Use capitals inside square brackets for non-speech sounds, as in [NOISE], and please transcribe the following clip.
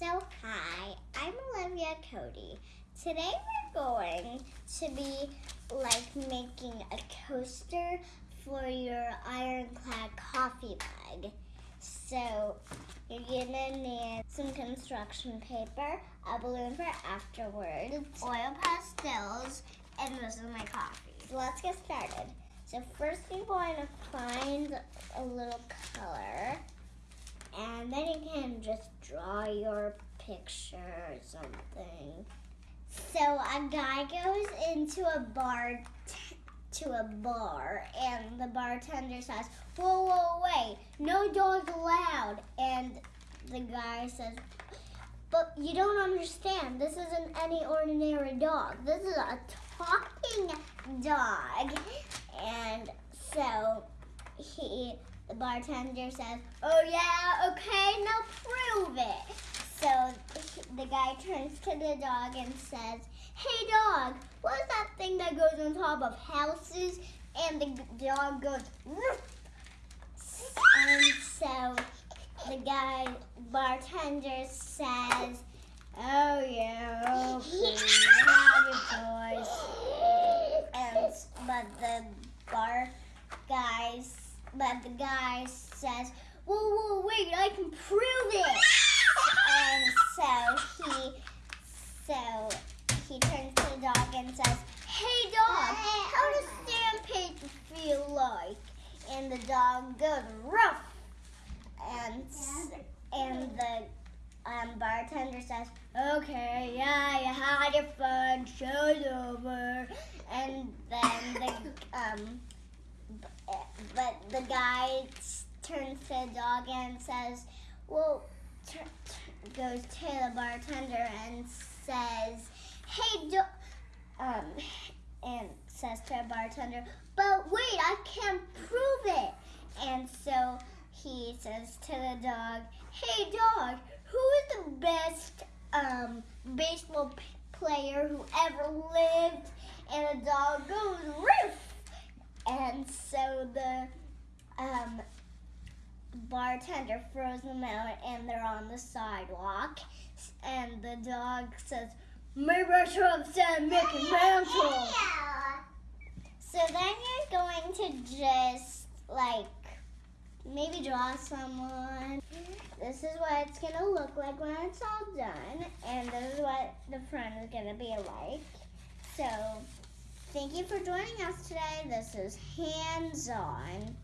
So, hi, I'm Olivia Cody. Today we're going to be like making a coaster for your ironclad coffee mug. So, you're gonna need some construction paper, a balloon for afterwards, oil pastels, and this is my coffee. So, let's get started. So, first you're going to find a little color and then you can just draw your picture or something. So a guy goes into a bar to a bar and the bartender says, "Whoa, whoa, wait! No dogs allowed." And the guy says, "But you don't understand. This isn't any ordinary dog. This is a talking dog." And so he the bartender says, Oh, yeah, okay, now prove it. So the guy turns to the dog and says, Hey, dog, what's that thing that goes on top of houses? And the dog goes, Roof. And so the guy, bartender says, Oh, yeah, okay, boys. And, but the bar guys but the guy says, whoa, whoa, wait, I can prove it. [LAUGHS] and so he, so he turns to the dog and says, hey dog, how does sandpaper feel like? And the dog goes, rough. And, and the um, bartender says, okay, yeah, you had your fun, show's over. And then the, um, but the guy turns to the dog and says, well, goes to the bartender and says, hey, do um, and says to the bartender, but wait, I can't prove it. And so he says to the dog, hey, dog, who is the best um, baseball player who ever lived? And the dog goes, Roof! And so the um, bartender throws them out and they're on the sidewalk. And the dog says, Maybe have said Mickey Mantle. So then you're going to just like maybe draw someone. This is what it's going to look like when it's all done. And this is what the front is going to be like. So Thank you for joining us today. This is Hands On.